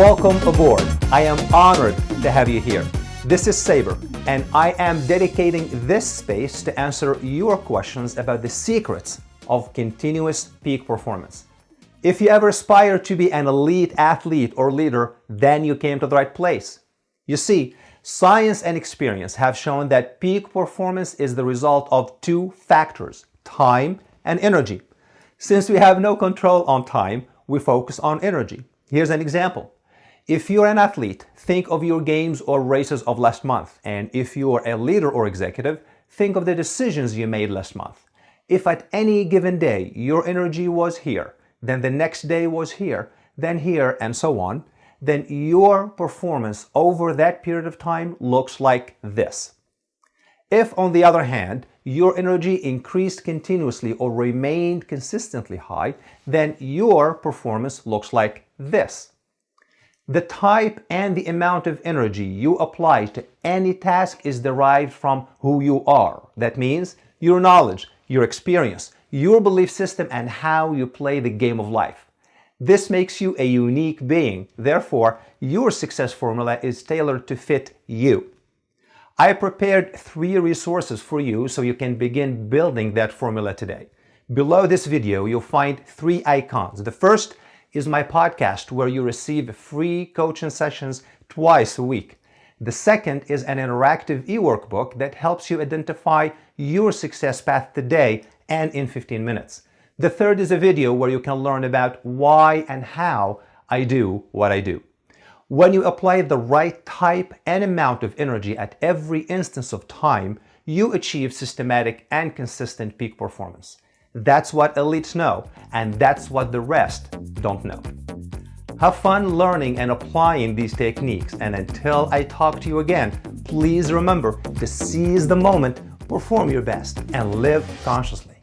Welcome aboard. I am honored to have you here. This is Saber, and I am dedicating this space to answer your questions about the secrets of continuous peak performance. If you ever aspire to be an elite athlete or leader, then you came to the right place. You see, science and experience have shown that peak performance is the result of two factors, time and energy. Since we have no control on time, we focus on energy. Here's an example. If you're an athlete, think of your games or races of last month. And if you're a leader or executive, think of the decisions you made last month. If at any given day your energy was here, then the next day was here, then here, and so on, then your performance over that period of time looks like this. If, on the other hand, your energy increased continuously or remained consistently high, then your performance looks like this. The type and the amount of energy you apply to any task is derived from who you are. That means your knowledge, your experience, your belief system, and how you play the game of life. This makes you a unique being. Therefore, your success formula is tailored to fit you. I prepared three resources for you so you can begin building that formula today. Below this video, you'll find three icons. The first is my podcast where you receive free coaching sessions twice a week. The second is an interactive e-workbook that helps you identify your success path today and in 15 minutes. The third is a video where you can learn about why and how I do what I do. When you apply the right type and amount of energy at every instance of time, you achieve systematic and consistent peak performance. That's what elites know, and that's what the rest don't know. Have fun learning and applying these techniques, and until I talk to you again, please remember to seize the moment, perform your best, and live consciously.